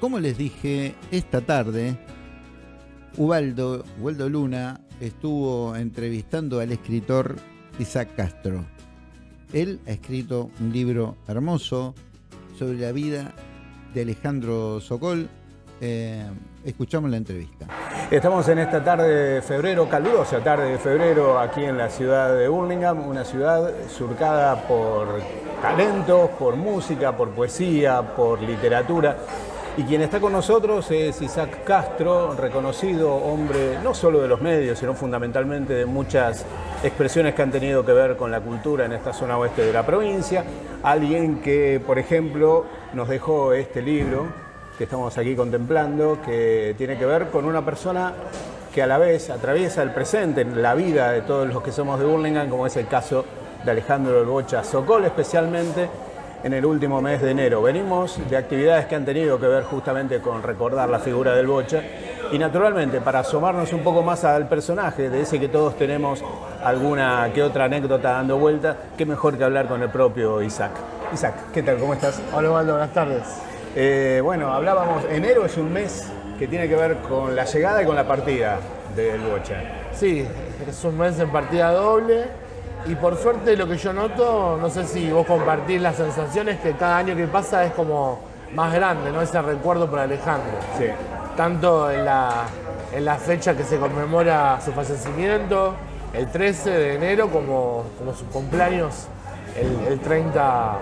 como les dije, esta tarde, Ubaldo, Ubaldo Luna estuvo entrevistando al escritor Isaac Castro. Él ha escrito un libro hermoso sobre la vida de Alejandro Sokol. Eh, escuchamos la entrevista. Estamos en esta tarde de febrero, calurosa tarde de febrero, aquí en la ciudad de Birmingham, una ciudad surcada por talentos, por música, por poesía, por literatura. Y quien está con nosotros es Isaac Castro, reconocido hombre no solo de los medios, sino fundamentalmente de muchas expresiones que han tenido que ver con la cultura en esta zona oeste de la provincia. Alguien que, por ejemplo, nos dejó este libro que estamos aquí contemplando, que tiene que ver con una persona que a la vez atraviesa el presente, en la vida de todos los que somos de Burlingame, como es el caso de Alejandro El Bocha Socol, especialmente en el último mes de enero. Venimos de actividades que han tenido que ver justamente con recordar la figura del Bocha y naturalmente para asomarnos un poco más al personaje, de ese que todos tenemos alguna que otra anécdota dando vuelta, qué mejor que hablar con el propio Isaac. Isaac, ¿qué tal? ¿Cómo estás? Hola, Waldo, buenas tardes. Eh, bueno, hablábamos, enero es un mes que tiene que ver con la llegada y con la partida del Bocha. Sí, es un mes en partida doble y por suerte lo que yo noto, no sé si vos compartís las sensaciones, que cada año que pasa es como más grande, ¿no? Ese recuerdo por Alejandro. Sí. Tanto en la, en la fecha que se conmemora su fallecimiento, el 13 de enero, como, como su cumpleaños, el, el 30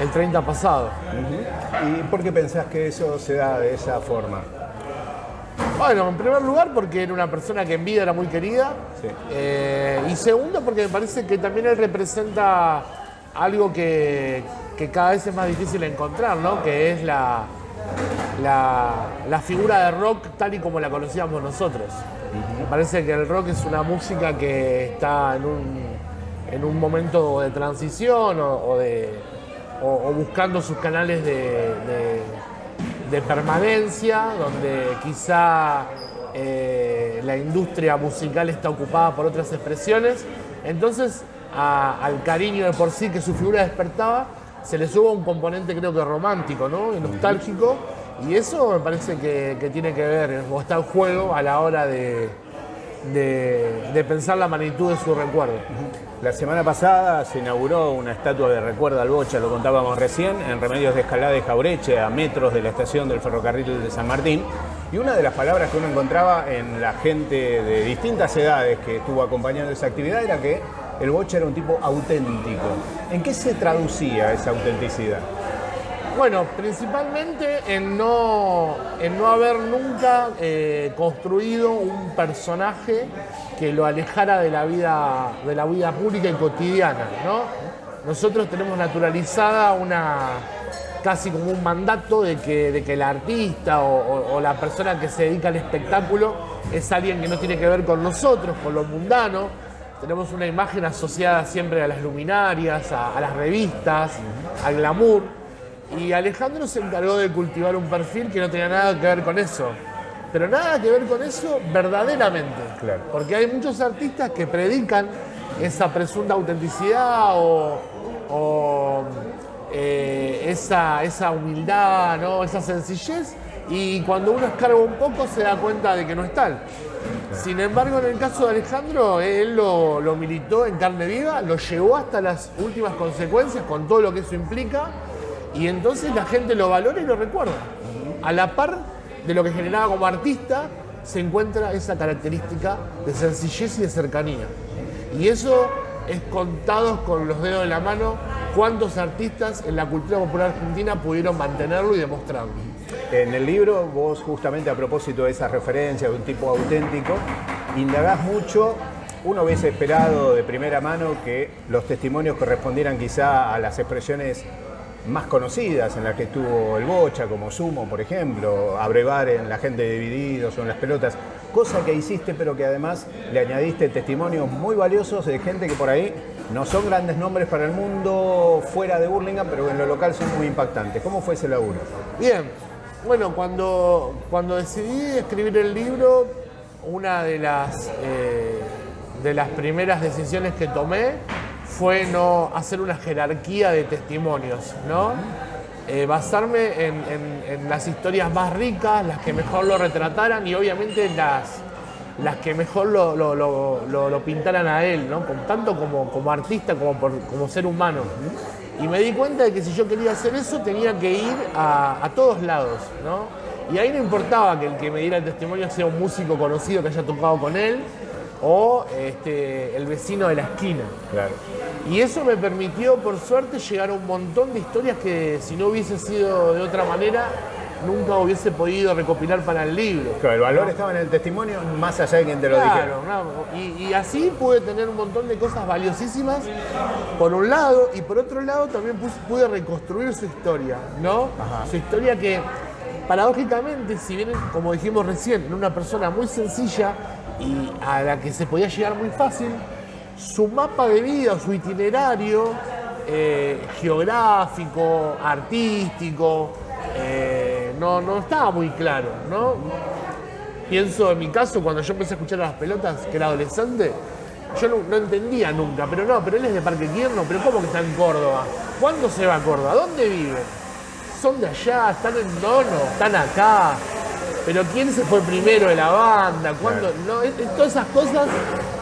el 30 pasado. ¿Y por qué pensás que eso se da de esa forma? Bueno, en primer lugar porque era una persona que en vida era muy querida. Sí. Eh, y segundo porque me parece que también él representa algo que, que cada vez es más difícil encontrar, ¿no? Que es la, la, la figura de rock tal y como la conocíamos nosotros. Me parece que el rock es una música que está en un, en un momento de transición o, o de, o, o buscando sus canales de, de- de permanencia, donde quizá eh, la industria musical está ocupada por otras expresiones. Entonces, al cariño de por sí que su figura despertaba, se le sube un componente creo que romántico, ¿no? Y nostálgico. Y eso me parece que, que tiene que ver, o está en juego a la hora de, de- pensar la magnitud de su recuerdo. La semana pasada se inauguró una estatua de recuerdo al Bocha, lo contábamos recién, en Remedios de Escalada de Jaureche, a metros de la estación del ferrocarril de San Martín. Y una de las palabras que uno encontraba en la gente de distintas edades que estuvo acompañando esa actividad era que el Bocha era un tipo auténtico. ¿En qué se traducía esa autenticidad? Bueno, principalmente en no, en no haber nunca eh, construido un personaje que lo alejara de la vida, de la vida pública y cotidiana, ¿no? Nosotros tenemos naturalizada una casi como un mandato de que, de que el artista o, o- o la persona que se dedica al espectáculo es alguien que no tiene que ver con nosotros, con lo mundano. Tenemos una imagen asociada siempre a las luminarias, a- a las revistas, al glamour. Y Alejandro se encargó de cultivar un perfil que no tenía nada que ver con eso. Pero nada que ver con eso verdaderamente. Claro. Porque hay muchos artistas que predican esa presunta autenticidad o, o, eh, esa, esa humildad, ¿no? esa sencillez. Y cuando uno escarga un poco se da cuenta de que no es tal. Sin embargo, en el caso de Alejandro, él lo, lo militó en carne viva, lo llevó hasta las últimas consecuencias con todo lo que eso implica, y entonces la gente lo valora y lo recuerda. A la par de lo que generaba como artista, se encuentra esa característica de sencillez y de cercanía. Y eso es contados con los dedos de la mano cuántos artistas en la cultura popular argentina pudieron mantenerlo y demostrarlo. En el libro, vos justamente a propósito de esa referencia de un tipo auténtico, indagás mucho. Uno hubiese esperado de primera mano que los testimonios correspondieran quizá a las expresiones más conocidas en las que estuvo el Bocha, como Sumo, por ejemplo, Abrevar en La gente divididos o en Las pelotas, cosa que hiciste pero que además le añadiste testimonios muy valiosos de gente que por ahí no son grandes nombres para el mundo fuera de Burlingame, pero en lo local son muy impactantes. ¿Cómo fue ese laburo? Bien, bueno, cuando, cuando decidí escribir el libro, una de las, eh, de las primeras decisiones que tomé fue no hacer una jerarquía de testimonios, ¿no? eh, basarme en, en- en las historias más ricas, las que mejor lo retrataran y obviamente las, las que mejor lo, lo- lo- pintaran a él, ¿no? Tanto como, como artista como por- como ser humano. Y me di cuenta de que si yo quería hacer eso tenía que ir a, a todos lados, ¿no? Y ahí no importaba que el que me diera el testimonio sea un músico conocido que haya tocado con él o este, el vecino de la esquina. Claro. Y eso me permitió, por suerte, llegar a un montón de historias que si no hubiese sido de otra manera, nunca hubiese podido recopilar para el libro. Claro, el valor estaba en el testimonio más allá de quien te lo dijera. Claro, no, y, y así pude tener un montón de cosas valiosísimas, por un lado, y por otro lado también pude reconstruir su historia, ¿no? Su historia que, paradójicamente, si bien, como dijimos recién, era una persona muy sencilla y a la que se podía llegar muy fácil, su mapa de vida, su itinerario eh, geográfico, artístico, eh, no, no estaba muy claro, ¿no? Pienso en mi caso, cuando yo empecé a escuchar a las pelotas, que era adolescente, yo no, entendía nunca, pero no, pero él es de Parque Quierno, pero ¿cómo que está en Córdoba? ¿Cuándo se va a Córdoba? ¿Dónde vive? Son de allá, están en Nono, están acá. Pero ¿quién se fue primero de la banda? ¿Cuándo? No, es, es todas esas cosas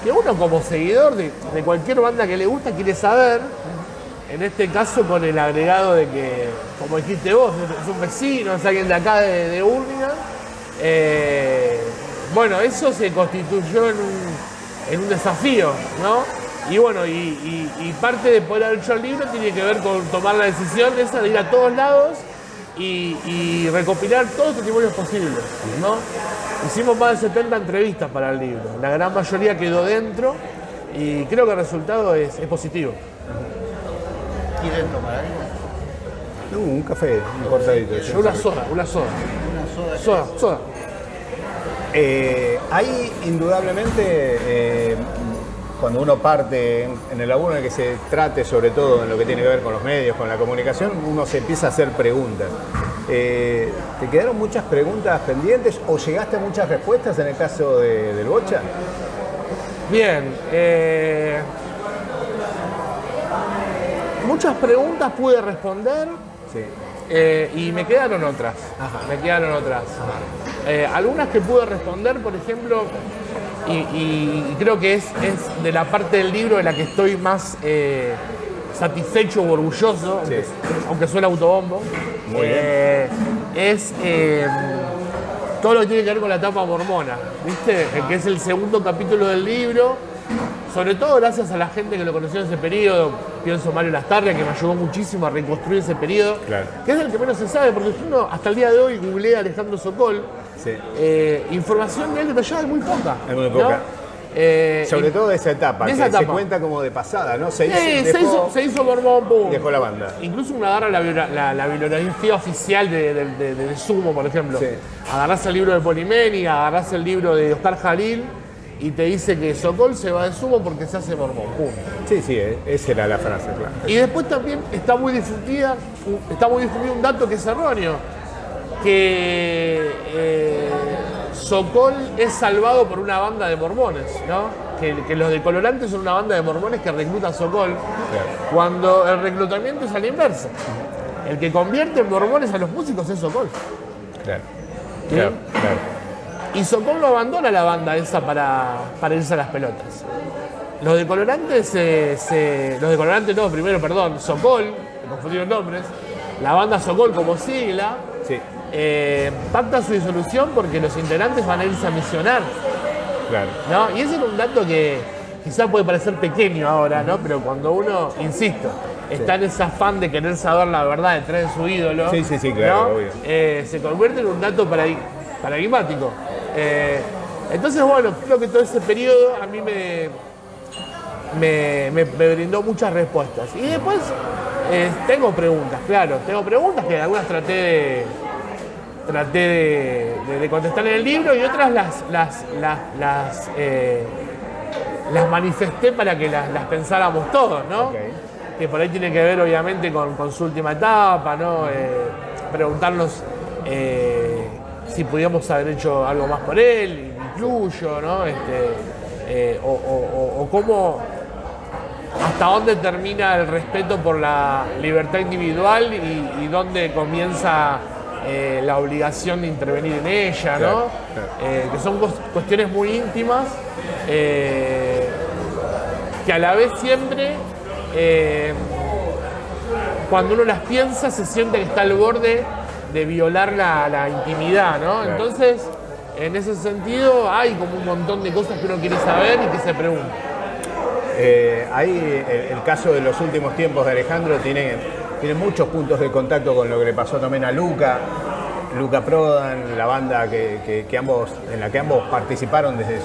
que uno como seguidor de, de cualquier banda que le gusta quiere saber. En este caso con el agregado de que, como dijiste vos, es un vecino, es alguien de acá de, de Urlingan. Eh, bueno, eso se constituyó en un, en un desafío, ¿no? Y bueno, y, y- y parte de poder haber hecho el libro tiene que ver con tomar la decisión esa de ir a todos lados y, y recopilar todos los testimonios posibles, ¿no? Hicimos más de 70 entrevistas para el libro, la gran mayoría quedó dentro y creo que el resultado es, es positivo. ¿Quieren tomar algo? No, un café, un cortadito. Yo una soda, una soda. Una soda. Soda, soda. Eh, hay indudablemente, eh, cuando uno parte en, en el laburo en el que se trate sobre todo en lo que tiene que ver con los medios, con la comunicación, uno se empieza a hacer preguntas. Eh, ¿Te quedaron muchas preguntas pendientes o llegaste a muchas respuestas en el caso de- del Bocha? Bien, eh, muchas preguntas pude responder Sí. eh, y me quedaron otras. Ajá. Me quedaron otras. Algunas que pude responder, por ejemplo, y, creo que es, es de la parte del libro de la que estoy más eh, satisfecho o orgulloso, aunque, Sí. aunque suena autobombo, Muy eh, es eh, todo lo que tiene que ver con la etapa mormona, ¿viste? Que es el segundo capítulo del libro. Sobre todo gracias a la gente que lo conoció en ese periodo, pienso Mario Lastarria, que me ayudó muchísimo a reconstruir ese periodo, Claro. que es el que menos se sabe, porque uno hasta el día de hoy googlea a Alejandro Sokol, Sí. eh, información de él detallada es muy poca. Es muy ¿no? poca. Eh, Sobre todo de esa etapa, de que esa se etapa. cuenta como de pasada, ¿no? Se, Sí, hizo- se, dejó- hizo, se hizo pum. dejó la banda. Incluso uno agarra la, la, la bibliografía oficial de- de- de Sumo, por ejemplo. Sí. Agarrás el libro de Polimeni, agarrás el libro de Oscar Jalil y te dice que Sokol se va de Sumo porque se hace mormón. Pum. Sí, sí, eh, esa era la frase, claro. Y después también está muy difundida, un- está muy difundido un dato que es erróneo, que eh, Sokol es salvado por una banda de mormones, ¿no? Que, que los de Colorantes son una banda de mormones que recluta a Sokol, cuando el reclutamiento es a la inversa. El que convierte en mormones a los músicos es Sokol. Claro. ¿Sí? Claro, claro. Y Sokol no abandona la banda esa para, para irse a las pelotas. Los de Colorantes, se- se- los de Colorantes no, primero, perdón, Sokol, me confundieron nombres, la banda Sokol como sigla, Sí, eh, pacta su disolución porque los integrantes van a irse a misionar, claro. ¿no? Y ese es un dato que quizás puede parecer pequeño ahora, ¿no? Pero cuando uno, insisto, está en ese afán de querer saber la verdad detrás de su ídolo, Sí, sí, sí, claro, ¿no? obvio. Eh, se convierte en un dato paradi- paradigmático. Eh, entonces, bueno, creo que todo ese periodo a mí me, me, me- me brindó muchas respuestas. Y después eh, tengo preguntas, claro, tengo preguntas que algunas traté de, traté de, de- de contestar en el libro y otras las, las, las, las, eh, las manifesté para que las, las pensáramos todos, ¿no? Que por ahí tiene que ver obviamente con, con su última etapa, ¿no? Eh, preguntarnos si podíamos haber hecho algo más por él, incluyo, ¿no? Este, eh, o, o- o- o cómo hasta dónde termina el respeto por la libertad individual y, dónde comienza eh, la obligación de intervenir en ella, ¿no? Eh, que son cuestiones muy íntimas, eh, que a la vez siempre, cuando uno las piensa, se siente que está al borde de violar la, intimidad, ¿no? Entonces, en ese sentido, hay como un montón de cosas que uno quiere saber y que se pregunta. Eh, ahí el, caso de los últimos tiempos de Alejandro tiene, tiene muchos puntos de contacto con lo que le pasó también a Luca, Luca Prodan, la banda que, ambos, en la que ambos participaron desde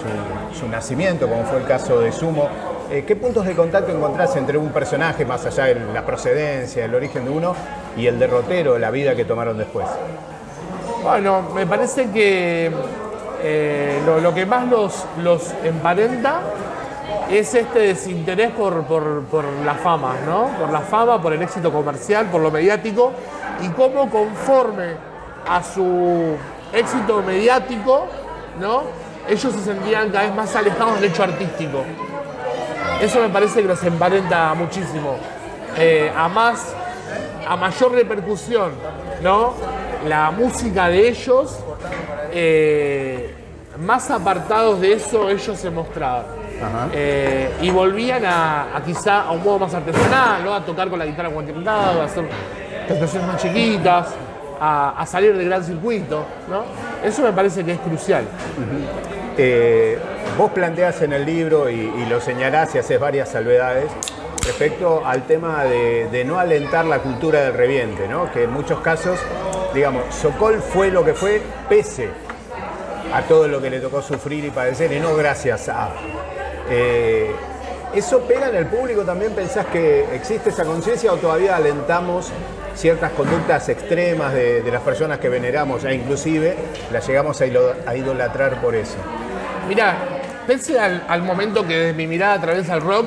su, nacimiento, como fue el caso de Sumo. Eh, ¿Qué puntos de contacto encontrás entre un personaje, más allá de la procedencia, el origen de uno, y el derrotero, la vida que tomaron después? Bueno, me parece que eh, lo, que más los, emparenta es este desinterés por, la fama, ¿no? Por la fama, por el éxito comercial, por lo mediático y cómo conforme a su éxito mediático, ¿no? Ellos se sentían cada vez más alejados del hecho artístico. Eso me parece que los emparenta muchísimo. Eh, a más, a mayor repercusión, ¿no? La música de ellos, eh, más apartados de eso ellos se mostraban. Eh, y volvían a, quizá a un modo más artesanal, ¿no? a tocar con la guitarra cuantitado, a hacer presentaciones más chiquitas, a, salir del gran circuito. ¿no? Eso me parece que es crucial. Eh, vos planteás en el libro y, lo señalás y haces varias salvedades respecto al tema de, no alentar la cultura del reviente, ¿no? que en muchos casos, digamos, Sokol fue lo que fue pese a todo lo que le tocó sufrir y padecer y no gracias a. Eh, ¿Eso pega en el público también? ¿Pensás que existe esa conciencia o todavía alentamos ciertas conductas extremas de, las personas que veneramos e inclusive las llegamos a, idolatrar por eso? Mira, pese al, momento que desde mi mirada atraviesa el rock,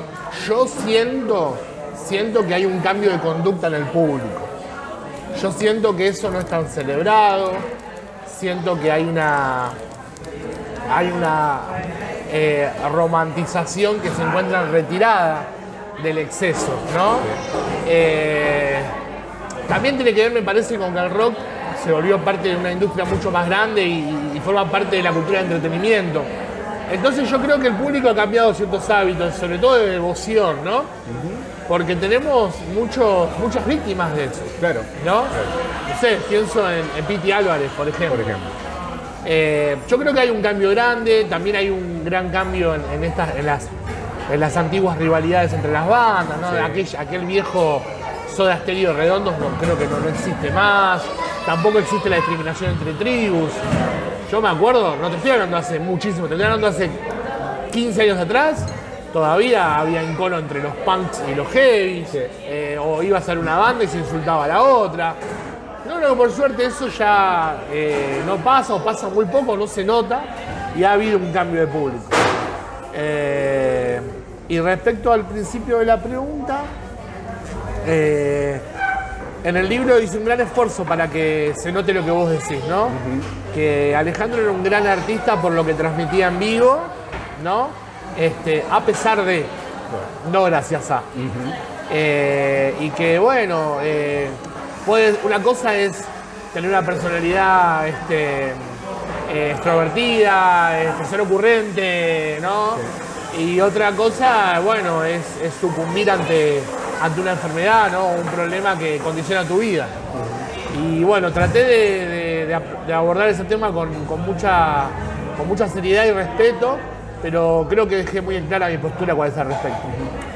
yo siento, siento que hay un cambio de conducta en el público. Yo siento que eso no es tan celebrado, siento que hay una, hay una eh, romantización que se encuentra retirada del exceso, ¿no? Eh, también tiene que ver, me parece, con que el rock se volvió parte de una industria mucho más grande y, forma parte de la cultura de entretenimiento. Entonces yo creo que el público ha cambiado ciertos hábitos, sobre todo de devoción, ¿no? Porque tenemos muchos, muchas víctimas de eso. Claro. ¿No? No sé, pienso en, en Piti Álvarez, por ejemplo. Por ejemplo. Eh, yo creo que hay un cambio grande, también hay un gran cambio en, estas, en, las, en las antiguas rivalidades entre las bandas, ¿no? Aquel, viejo soda estéreo redondos no, creo que no, existe más, tampoco existe la discriminación entre tribus. Yo me acuerdo, no te estoy hablando hace muchísimo, te estoy hablando hace 15 años atrás, todavía había encono entre los punks y los heavies, eh, o iba a ser una banda y se insultaba a la otra. No, no, por suerte eso ya eh, no pasa o pasa muy poco, no se nota y ha habido un cambio de público. Eh, y respecto al principio de la pregunta, en el libro hice un gran esfuerzo para que se note lo que vos decís, ¿no? Que Alejandro era un gran artista por lo que transmitía en vivo, ¿no? Este, a pesar de, no gracias a. y que bueno, una cosa es tener una personalidad este, eh, extrovertida, este, ser ocurrente, ¿no? Y otra cosa, bueno, es, sucumbir ante, ante una enfermedad, ¿no? Un problema que condiciona tu vida. Y bueno, traté de, abordar ese tema con, mucha, con mucha seriedad y respeto, pero creo que dejé muy en clara mi postura cuál es al respecto.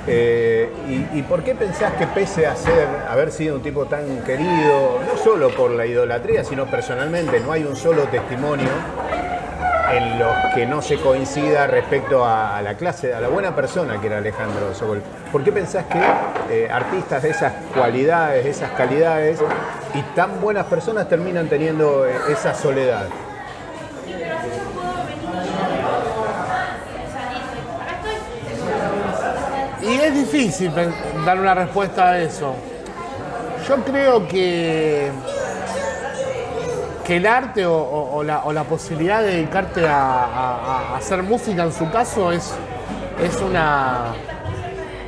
Eh, y, por qué pensás que pese a ser, haber sido un tipo tan querido, no solo por la idolatría, sino personalmente, no hay un solo testimonio en los que no se coincida respecto a, la clase, a la buena persona que era Alejandro Sokol? ¿Por qué pensás que eh, artistas de esas cualidades, de esas calidades y tan buenas personas terminan teniendo eh, esa soledad? Y es difícil dar una respuesta a eso. Yo creo que, que el arte o, la, posibilidad de dedicarte a, hacer música en su caso es, es una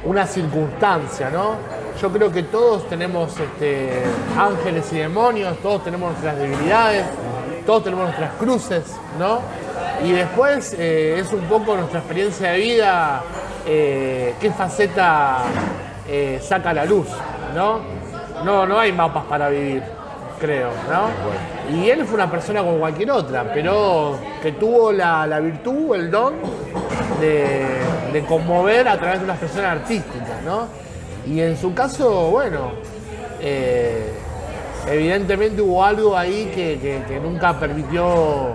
una circunstancia, ¿no? Yo creo que todos tenemos este, ángeles y demonios, todos tenemos nuestras debilidades, todos tenemos nuestras cruces, ¿no? Y después eh, es un poco nuestra experiencia de vida, eh, qué faceta eh, saca la luz, ¿no? No, no hay mapas para vivir, creo, ¿no? Y él fue una persona como cualquier otra, pero que tuvo la, la virtud, el don de, de conmover a través de una expresión artística, ¿no? Y en su caso, bueno, eh, evidentemente hubo algo ahí que, que- nunca permitió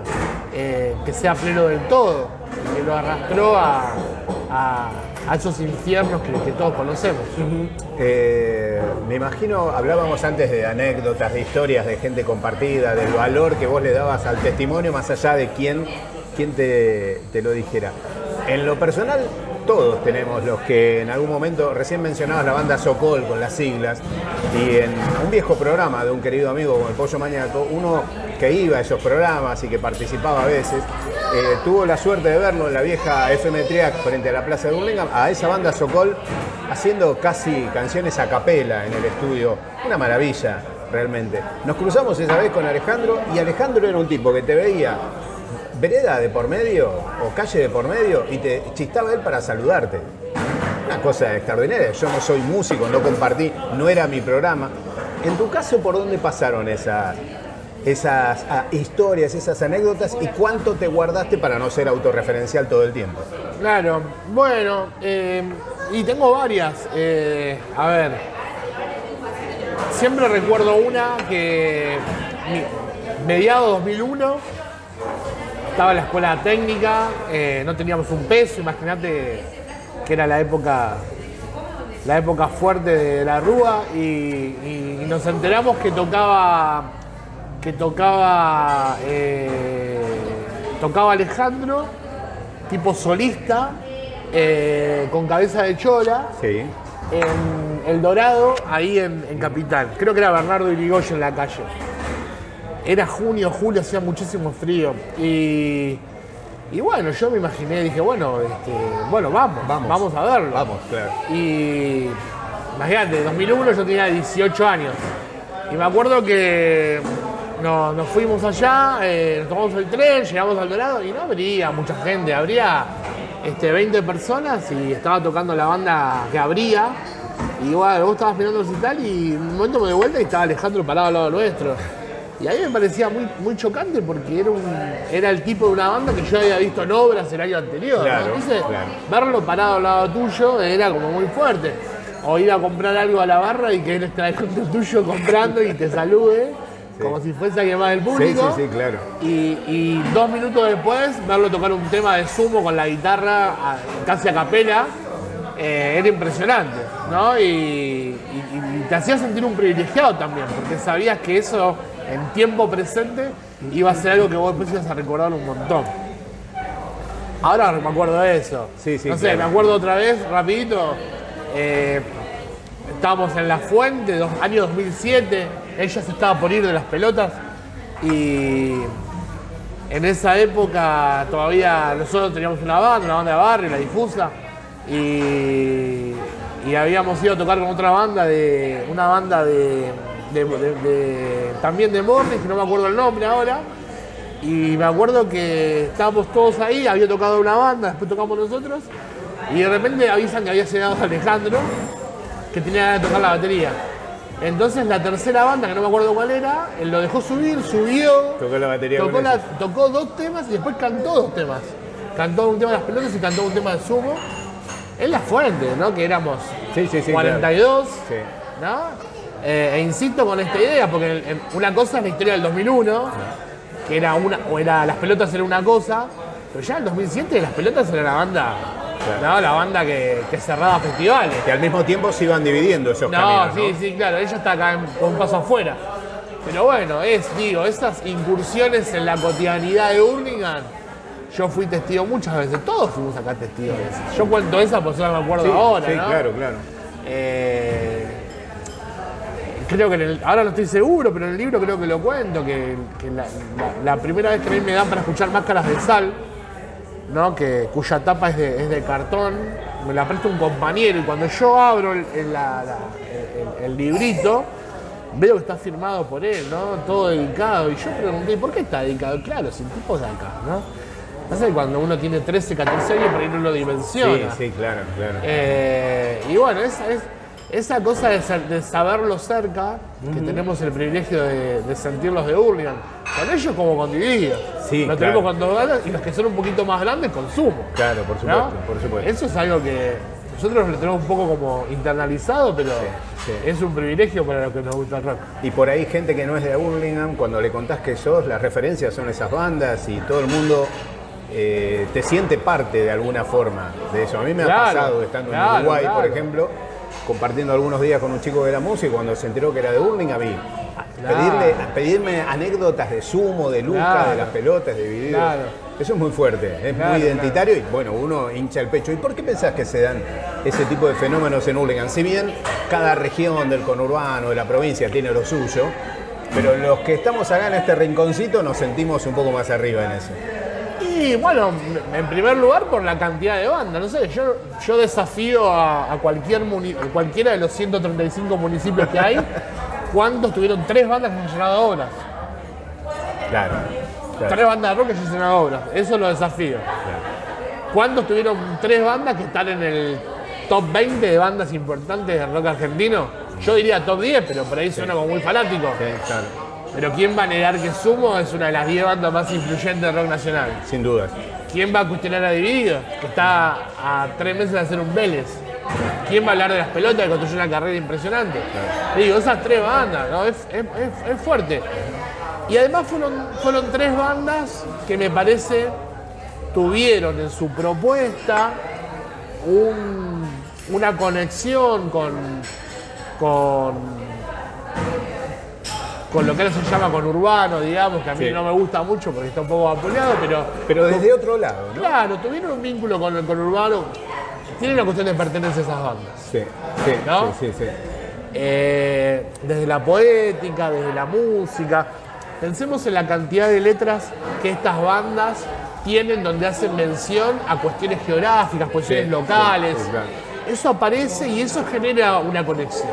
eh, que sea pleno del todo, que lo arrastró a, a- esos infiernos que, que todos conocemos. Eh, me imagino, hablábamos antes de anécdotas, de historias, de gente compartida, del valor que vos le dabas al testimonio más allá de quién, quién te, te lo dijera. En lo personal, todos tenemos los que en algún momento, recién mencionabas la banda Sokol con las siglas, y en un viejo programa de un querido amigo como el Pollo Mañaco, uno que iba a esos programas y que participaba a veces, eh, tuvo la suerte de verlo en la vieja FM Triac frente a la Plaza de Burlingame, a esa banda Sokol haciendo casi canciones a capela en el estudio. Una maravilla, realmente. Nos cruzamos esa vez con Alejandro y Alejandro era un tipo que te veía vereda de por medio o calle de por medio y te chistaba él para saludarte. Una cosa extraordinaria. Yo no soy músico, no compartí, no era mi programa. En tu caso, ¿por dónde pasaron esas, esas ah, historias, esas anécdotas y cuánto te guardaste para no ser autorreferencial todo el tiempo? Claro, bueno, eh, y tengo varias. eh, a ver, siempre recuerdo una que mediado 2001 estaba en la escuela técnica, eh, no teníamos un peso, imagínate que era la época la época fuerte de la Rúa y, y- y nos enteramos que tocaba que tocaba eh, tocaba Alejandro tipo solista eh, con cabeza de chola Sí. en El Dorado ahí en, en Capital creo que era Bernardo Irigoyen en la calle era junio, julio, hacía muchísimo frío y y bueno, yo me imaginé, dije, bueno, este, bueno, vamos, Vamos. vamos, a verlo. Vamos, claro. Y imagínate, en 2001 yo tenía 18 años. Y me acuerdo que nos, nos fuimos allá, eh, nos tomamos el tren, llegamos al Dorado y no habría mucha gente, habría este, 20 personas y estaba tocando la banda que habría. Y bueno, vos estabas mirando el recital y en un momento me di vuelta y estaba Alejandro parado al lado nuestro. Y a mí me parecía muy, muy chocante porque era, un, era el tipo de una banda que yo había visto en obras el año anterior. Entonces, claro. verlo parado al lado tuyo era como muy fuerte. O ir a comprar algo a la barra y que él esté el tuyo comprando y te salude, como si fuese alguien más del Sí, público. sí, sí, claro. Y, y dos minutos después, verlo tocar un tema de sumo con la guitarra casi a capela, eh, era impresionante, ¿no? Y, y- y te hacía sentir un privilegiado también, porque sabías que eso en tiempo presente iba a ser algo que vos después ibas a recordar un montón. Ahora me acuerdo de eso. Sí, sí, No sé, claro. me acuerdo otra vez, rapidito. eh, estábamos en La Fuente, dos, año 2007. Ella se estaba por ir de las pelotas. Y en esa época todavía nosotros teníamos una banda, una banda de barrio, La Difusa. Y, y habíamos ido a tocar con otra banda, de una banda de, de- de- de- también de Morris, que no me acuerdo el nombre ahora. Y me acuerdo que estábamos todos ahí, había tocado una banda, después tocamos nosotros, y de repente avisan que había llegado Alejandro, que tenía ganas de tocar la batería. Entonces la tercera banda, que no me acuerdo cuál era, él lo dejó subir, subió, Tocó la batería tocó, la- dos temas y después cantó dos temas. Cantó un tema de las pelotas y cantó un tema de sumo. En la fuente, ¿no? Que éramos Sí, sí, sí, 42, Sí. ¿no? Eh, e insisto con esta idea, porque el- el- una cosa es la historia del 2001, que era una, o era las pelotas era una cosa, pero ya en el 2007 las pelotas era la banda, ¿no? La banda que, que cerraba festivales. Que al mismo tiempo se iban dividiendo esos No, caminos, sí, sí, claro, ella está acá en- con un paso afuera. Pero bueno, es, digo, esas incursiones en la cotidianidad de Hurlingham, yo fui testigo muchas veces, todos fuimos acá testigos de eso. Yo cuento esa, pues no me acuerdo Sí, ahora, sí, ¿no? claro, claro. Eh, creo que en el- ahora no estoy seguro, pero en el libro creo que lo cuento, que, que la, la- la primera vez que a mí me dan para escuchar máscaras de sal, ¿no? que, cuya tapa es de, es de cartón, me la presta un compañero y cuando yo abro el, el- la- la- el- el librito, veo que está firmado por él, ¿no? Todo dedicado. Y yo pregunté, ¿por qué está dedicado? Claro, si el tipo es de acá, ¿no? Pasa que cuando uno tiene 13, 14 años, por ahí no lo Sí, dimensiona. sí, claro, claro. Eh, y bueno, esa, es, esa cosa de, saberlo cerca, que tenemos el privilegio de, de sentirlos de Hurlingham, con ellos como con Divididos. Sí, Lo claro. tenemos con dos ganas y los que son un poquito más grandes, consumo. Claro, por ¿no? supuesto, por supuesto. Eso es algo que nosotros lo tenemos un poco como internalizado, pero sí. es un privilegio para los que nos gusta el rock. Y por ahí gente que no es de Burlingame, cuando le contás que sos, las referencias son esas bandas y todo el mundo eh, te siente parte de alguna forma de eso. A mí me ha pasado estando claro, en Uruguay, por ejemplo, compartiendo algunos días con un chico de la música, y cuando se enteró que era de Burlingame, vi Claro. pedirle, pedirme anécdotas de Sumo, de Luca, Claro. de las pelotas, de videos. Claro. Eso es muy fuerte, es muy identitario y bueno, uno hincha el pecho. ¿Y por qué pensás que se dan ese tipo de fenómenos en Hurlingham? Si bien cada región del conurbano, de la provincia tiene lo suyo, pero los que estamos acá en este rinconcito nos sentimos un poco más arriba en eso. Y bueno, en primer lugar por la cantidad de bandas. No sé, yo, yo desafío a, a cualquier muni- a cualquiera de los 135 municipios que hay, ¿cuántos tuvieron tres bandas que han llenado obras? Claro. claro, Tres bandas de rock que han llenado obras. Eso lo desafío. claro. ¿Cuántos tuvieron tres bandas que están en el top 20 de bandas importantes de rock argentino? Yo diría top 10, pero por ahí suena como muy fanático. Sí, claro. Pero ¿quién va a negar que Sumo es una de las 10 bandas más influyentes de rock nacional? Sin dudas. ¿Quién va a cuestionar a Dividido? Que está a tres meses de hacer un Vélez. ¿Quién va a hablar de las pelotas que construyó una carrera impresionante? Digo, esas tres bandas, ¿no? Es, es- es- es fuerte. Y además fueron, fueron tres bandas que me parece tuvieron en su propuesta un- una conexión con, con, con lo que ahora se llama con urbano, digamos, que a mí Sí. no me gusta mucho porque está un poco vapuleado, pero Pero desde otro lado, ¿no? Claro, tuvieron un vínculo con el conurbano. Tienen una cuestión de pertenencia a esas bandas. Sí, sí, ¿No? sí, sí, sí. Eh, desde la poética, desde la música. Pensemos en la cantidad de letras que estas bandas tienen donde hacen mención a cuestiones geográficas, cuestiones Sí, locales. Eso aparece y eso genera una conexión.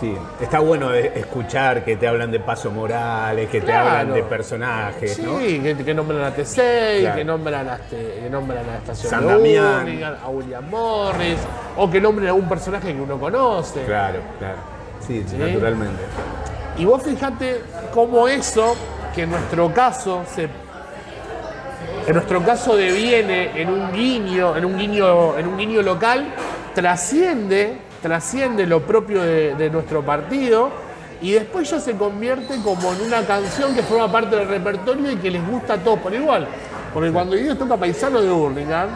Sí, está bueno eh, escuchar que te hablan de Paso Morales, que te hablan de personajes, Sí, ¿no? que, que nombran a T6, Claro. que nombran a, este, que nombran a la estación San. Hurlingham, a William Morris, o que nombren a un personaje que uno conoce. Claro, claro. Sí, Sí. naturalmente. Y vos fijate cómo eso, que en nuestro caso se. En nuestro caso deviene en un guiño, en un guiño, en un guiño local, trasciende, trasciende lo propio de, de nuestro partido y después ya se convierte como en una canción que forma parte del repertorio y que les gusta a todos por igual. Porque cuando Dios toca Paisano de Burlingame,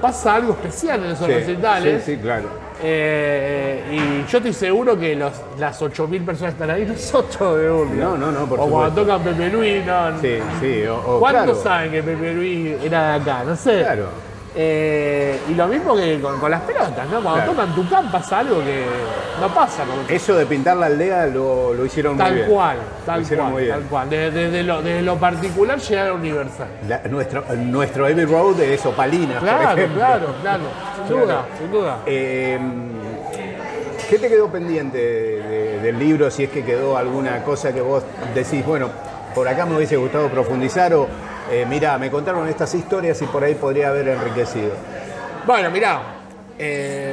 pasa algo especial en esos Sí, recitales. sí, sí, claro. Eh, y yo estoy seguro que los, las 8.000 personas que están ahí no son todos de Burlingame. No, no, no, por O cuando tocan Pepe Luis, no. Sí, sí. O, o- ¿Cuántos claro, saben que Pepe Luis era de acá? No sé. Claro. Eh, y lo mismo que con, con las pelotas, ¿no? Cuando Claro. tocan Tucán pasa algo que no pasa con Eso de pintar la aldea lo, lo hicieron muy Tal bien. cual, tal cual, muy bien. tal cual. Desde, desde lo, desde lo particular llegar a lo universal. La- nuestro, nuestro Abbey Road es Opalinas, por Claro, claro, claro. Sin Claro. duda, sin duda. Eh, ¿Qué te quedó pendiente de- de- del libro? Si es que quedó alguna cosa que vos decís, bueno, por acá me hubiese gustado profundizar o, eh, mirá, me contaron estas historias y por ahí podría haber enriquecido. Bueno, mirá, eh,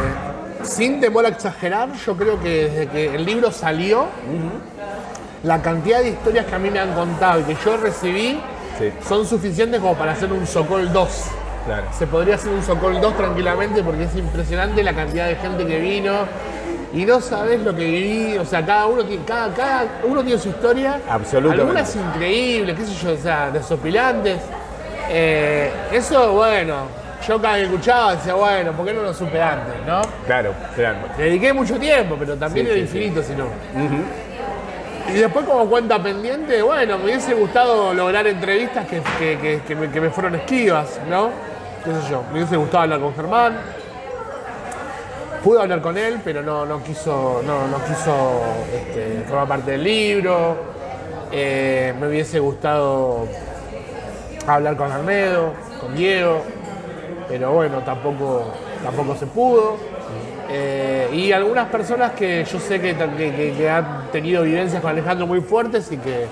sin temor a exagerar, yo creo que desde que el libro salió, la cantidad de historias que a mí me han contado y que yo recibí Sí. son suficientes como para hacer un Socol 2. Claro. Se podría hacer un Socol 2 tranquilamente porque es impresionante la cantidad de gente que vino y no sabes lo que viví. O sea, cada uno tiene, cada, cada uno tiene su historia. Absolutamente. Algunas increíbles, qué sé yo, o sea, desopilantes. Eh, eso, bueno, yo cada vez que escuchaba decía, bueno, ¿por qué no lo supe antes, no? Claro, claro. Le dediqué mucho tiempo, pero también Sí, era sí, sí. infinito, si no. Y después como cuenta pendiente, bueno, me hubiese gustado lograr entrevistas que, que- que- que me, que me fueron esquivas, ¿no? ¿Qué sé yo? Me hubiese gustado hablar con Germán. Pude hablar con él, pero no, no quiso, no, no quiso este, formar parte del libro. Eh, me hubiese gustado hablar con Arnedo, con Diego, pero bueno, tampoco, tampoco se pudo. Eh, y algunas personas que yo sé que, que- que- han tenido vivencias con Alejandro muy fuertes y que,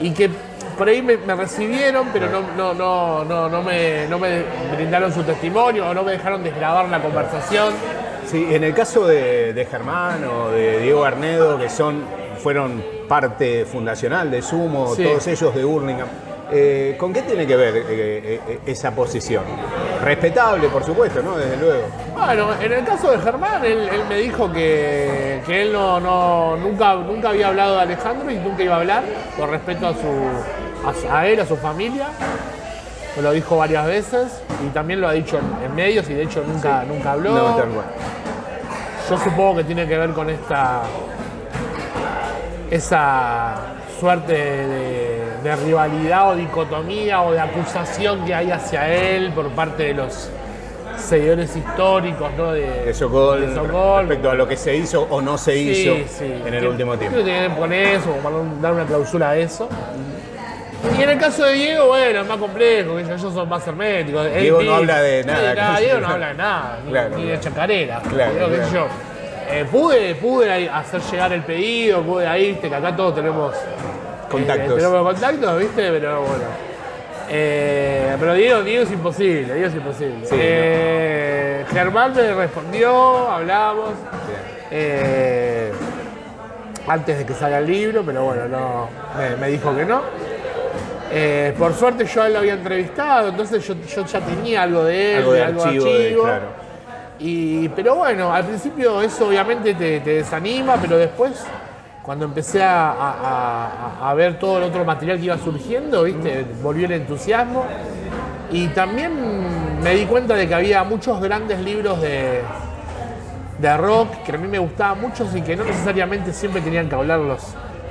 y que por ahí me, me recibieron, pero no, no, no, no, no, me, no me brindaron su testimonio o no me dejaron desgrabar la conversación. Sí, en el caso de, de Germán o de Diego Arnedo, que son, fueron parte fundacional de Sumo, Sí. todos ellos de Hurlingham, eh, ¿con qué tiene que ver eh, eh, esa posición? Respetable, por supuesto, ¿no? Desde luego. Bueno, en el caso de Germán, él, él me dijo que, que él no, no- nunca, nunca había hablado de Alejandro y nunca iba a hablar, por respeto a, su, a, a él, a su familia. Me lo dijo varias veces y también lo ha dicho en, en medios y de hecho nunca, nunca habló. No, tal cual. Yo supongo que tiene que ver con esta esa suerte de, de rivalidad o dicotomía o de acusación que hay hacia él por parte de los seguidores históricos, ¿no? De, De Sokol, de Sokol. respecto a lo que se hizo o no se hizo Sí, en el último tiempo. Creo que tiene que ver con eso, no dar una clausura a eso. Y en el caso de Diego, bueno, es más complejo, que ellos son más herméticos. Él Diego no habla de nada. Diego no habla de nada, ni, Claro, de chacarera. Claro, yo. Eh, pude, pude hacer llegar el pedido, pude ahí, viste, que acá todos tenemos Contactos. eh, tenemos contactos, viste, pero bueno. Eh, pero Diego, Diego es imposible, Diego es imposible. Sí, Eh, Germán me respondió, hablamos. eh, antes de que salga el libro, pero bueno, no, me, me dijo que no. Eh, por suerte yo a él lo había entrevistado, entonces yo, yo ya tenía algo de él, Algo de algo archivo, de- claro. Y, pero bueno, al principio eso obviamente te, te desanima, pero después, cuando empecé a, a- a- a ver todo el otro material que iba surgiendo, ¿viste? volvió el entusiasmo. Y también me di cuenta de que había muchos grandes libros de, de rock que a mí me gustaban mucho y que no necesariamente siempre tenían que hablar los,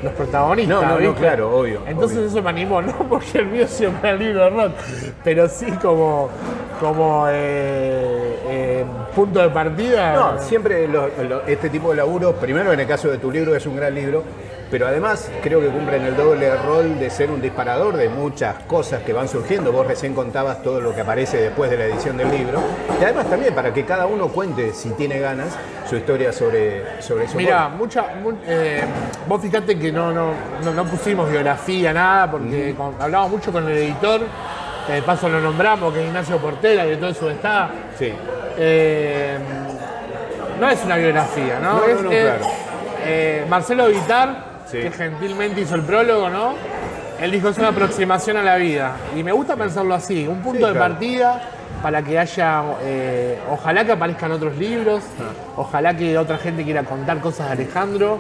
los protagonistas. No, no, no, claro, obvio, Entonces obvio. eso me animó, no porque el mío sea un gran libro de rock, pero sí como, como eh, eh, punto de partida. No, siempre lo- lo- este tipo de laburo, primero en el caso de tu libro es un gran libro, pero además creo que cumplen el doble rol de ser un disparador de muchas cosas que van surgiendo. Vos recién contabas todo lo que aparece después de la edición del libro. Y además también para que cada uno cuente, si tiene ganas, su historia sobre, sobre eso. Mira, mucha, mu- eh, vos fijate que no, no, no, no pusimos biografía, nada, porque con- hablamos mucho con el editor, que de paso lo nombramos, que es Ignacio Portela, director de Sudestá. Sí, Eh, no es una biografía, ¿no? No, no, es, no, es, claro. eh, Marcelo Vitar, Sí. que gentilmente hizo el prólogo, ¿no? Él dijo es una aproximación a la vida. Y me gusta pensarlo así, un punto Sí, de claro. partida para que haya, eh, ojalá que aparezcan otros libros, Ah. ojalá que otra gente quiera contar cosas de Alejandro.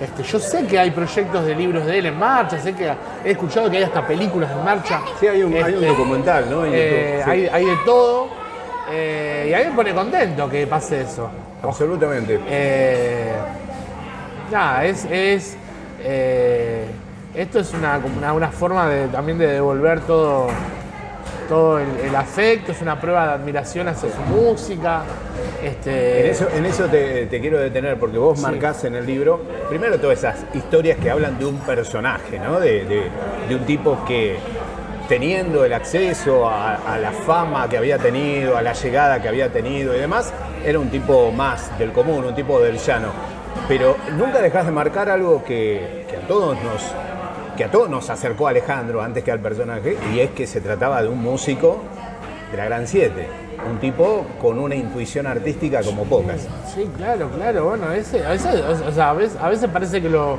Este, yo sé que hay proyectos de libros de él en marcha, sé que he escuchado que hay hasta películas en marcha. sí hay, un, hay un Este, documental, ¿no? En eh, YouTube, sí. hay, hay de todo. eh, y a mí me pone contento que pase eso. Absolutamente. Eh, nada, es. es, eh, esto es una, una, una forma de, también de devolver todo, todo el, el afecto, es una prueba de admiración hacia su música. Este, En eso, en eso te, te quiero detener, porque vos Sí. marcás en el libro, primero todas esas historias que hablan de un personaje, ¿no? De, de- de un tipo que teniendo el acceso a, a la fama que había tenido, a la llegada que había tenido y demás, era un tipo más del común, un tipo del llano. Pero nunca dejás de marcar algo que, que a todos nos que a todos nos acercó a Alejandro antes que al personaje, y es que se trataba de un músico de la Gran Siete, un tipo con una intuición artística como pocas. Sí, claro, claro. Bueno, ese, a, veces, o sea, a, veces, a veces parece que lo,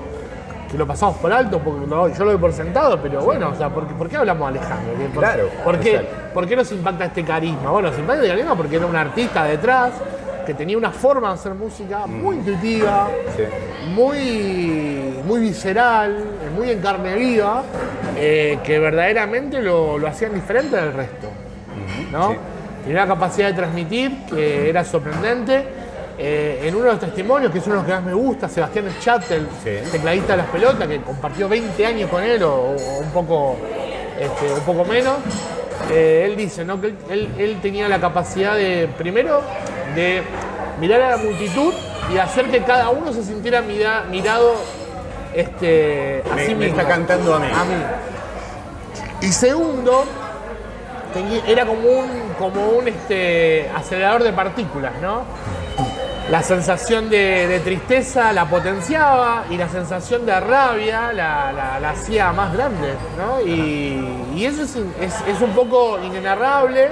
que lo pasamos por alto, porque yo lo doy por sentado, pero bueno, o sea, ¿por, qué- por qué hablamos de Alejandro? ¿Qué- por- Claro, ¿por qué. ¿Por qué nos impacta este carisma? Bueno, nos impacta este carisma porque era un artista detrás que tenía una forma de hacer música muy intuitiva, Sí. muy, muy visceral, muy en carne viva, eh, que verdaderamente lo, lo hacían diferente del resto. ¿no? sí. Tenía la capacidad de transmitir, que era sorprendente. Eh, en uno de los testimonios, que es uno de los que más me gusta, Sebastián Schattel, Sí. tecladista de las pelotas, que compartió 20 años con él, o, o un, poco, este, un poco menos, eh, él dice ¿no? que él tenía la capacidad de, primero, de mirar a la multitud y hacer que cada uno se sintiera mira- mirado este, a Me- sí me mismo. está cantando a mí. A mí. Y segundo, era como un, como un este, acelerador de partículas, ¿no? La sensación de, de tristeza la potenciaba y la sensación de rabia la, la- la hacía más grande, ¿no? Y, y eso es- es un poco inenarrable,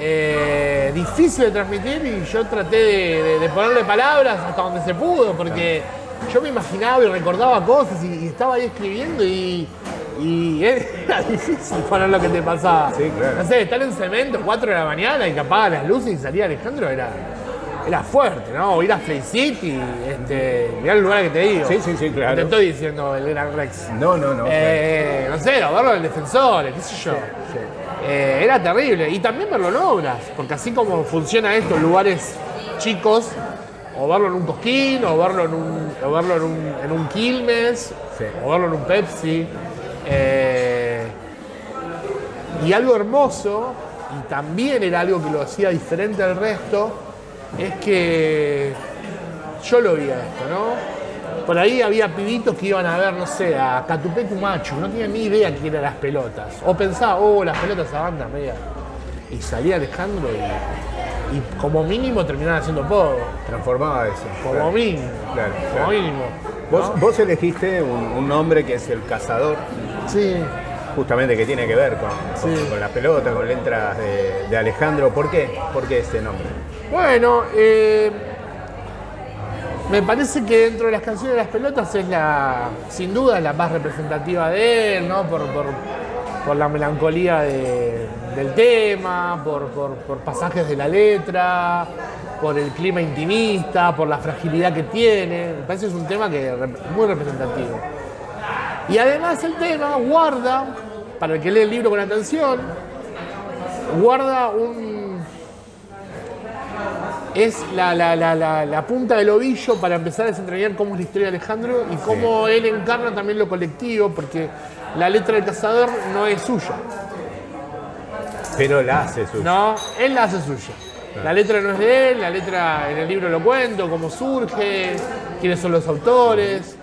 eh, difícil de transmitir y yo traté de, de- de ponerle palabras hasta donde se pudo, porque yo me imaginaba y recordaba cosas y, y estaba ahí escribiendo y, y era difícil poner lo que te pasaba. Sí, claro. No sé, estar en cemento 4 de la mañana y que apaga las luces y salía Alejandro era, era fuerte, ¿no? O ir a Play City, este, mirá el lugar que te digo. Sí, sí, sí, No claro. te estoy diciendo el Gran Rex. No, no, no. Eh, no sé, o verlo en el defensor, qué sé yo. Eh, era terrible. Y también verlo en obras, porque así como funciona esto en lugares chicos, o verlo en un Cosquín, o verlo en un, o verlo en un, en un Quilmes, Sí. o verlo en un Pepsi. eh, y algo hermoso, y también era algo que lo hacía diferente al resto, es que yo lo veía esto, ¿no? Por ahí había pibitos que iban a ver, no sé, a Catupecu Machu, no tenían ni idea quién eran las pelotas. O pensaba, oh, las pelotas esa banda media. Y salía Alejandro y, y como mínimo terminaban haciendo poco. Transformaba eso. Como Claro. mínimo. Claro, como claro. mínimo. Vos, ¿no? vos elegiste un, un nombre que es el cazador, Sí. justamente que tiene que ver con, con- Sí. con la pelota, con letras de, de Alejandro. ¿Por qué? ¿Por qué este nombre? Bueno, eh, me parece que dentro de las canciones de las pelotas es la, sin duda, la más representativa de él, ¿no? Por, por- por la melancolía de- del tema, por, por- pasajes de la letra, por el clima intimista, por la fragilidad que tiene. Me parece que es un tema que muy representativo. Y además el tema guarda, para el que lee el libro con atención, guarda un, es la, la- la- la- la punta del ovillo para empezar a desentrañar cómo es la historia de Alejandro y cómo él encarna también lo colectivo, porque la letra del cazador no es suya, Pero la hace su. no, él la hace suya. La letra no es de él, la letra en el libro lo cuento, cómo surge, quiénes son los autores,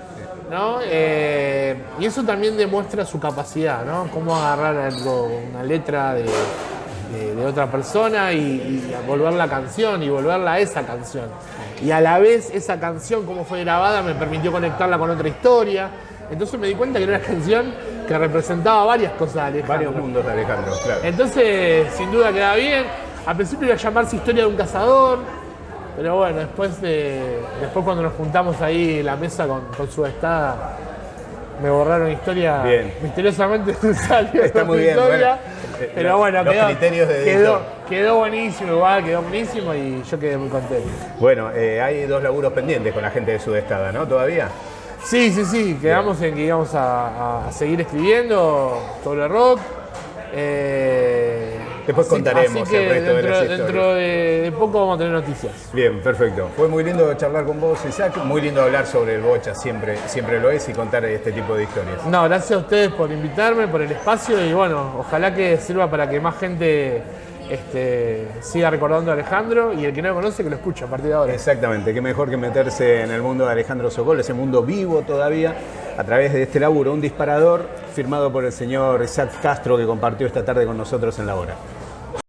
¿no? Eh, y eso también demuestra su capacidad, ¿no? Cómo agarrar algo, una letra de, de- de otra persona y, y volverla canción y volverla a esa canción. Y a la vez esa canción, como fue grabada, me permitió conectarla con otra historia. Entonces me di cuenta que era una canción que representaba varias cosas de Alejandro. Varios mundos de Alejandro, claro. Entonces, sin duda queda bien. Al principio iba a llamarse Historia de un cazador, pero bueno, después de, después cuando nos juntamos ahí en la mesa con, con su estada, me borraron historia. Bien. Misteriosamente salió Está muy bien, historia. bueno, pero los- bueno, los quedó, de quedó, buenísimo, igual, quedó buenísimo y yo quedé muy contento. Bueno, eh, hay dos laburos pendientes con la gente de Sudestada, ¿no? ¿Todavía? Sí, sí, sí, quedamos en que íbamos a seguir escribiendo sobre rock. Eh, Después contaremos que el resto de dentro, las historias. dentro de, de poco vamos a tener noticias. Bien, perfecto. Fue muy lindo charlar con vos, Isaac. Muy lindo hablar sobre el bocha, siempre, siempre lo es, y contar este tipo de historias. No, gracias a ustedes por invitarme, por el espacio y bueno, ojalá que sirva para que más gente este, siga recordando a Alejandro y el que no lo conoce que lo escuche a partir de ahora. Exactamente, qué mejor que meterse en el mundo de Alejandro Sokol, ese mundo vivo todavía, a través de este laburo, un disparador firmado por el señor Isaac Castro que compartió esta tarde con nosotros en la hora.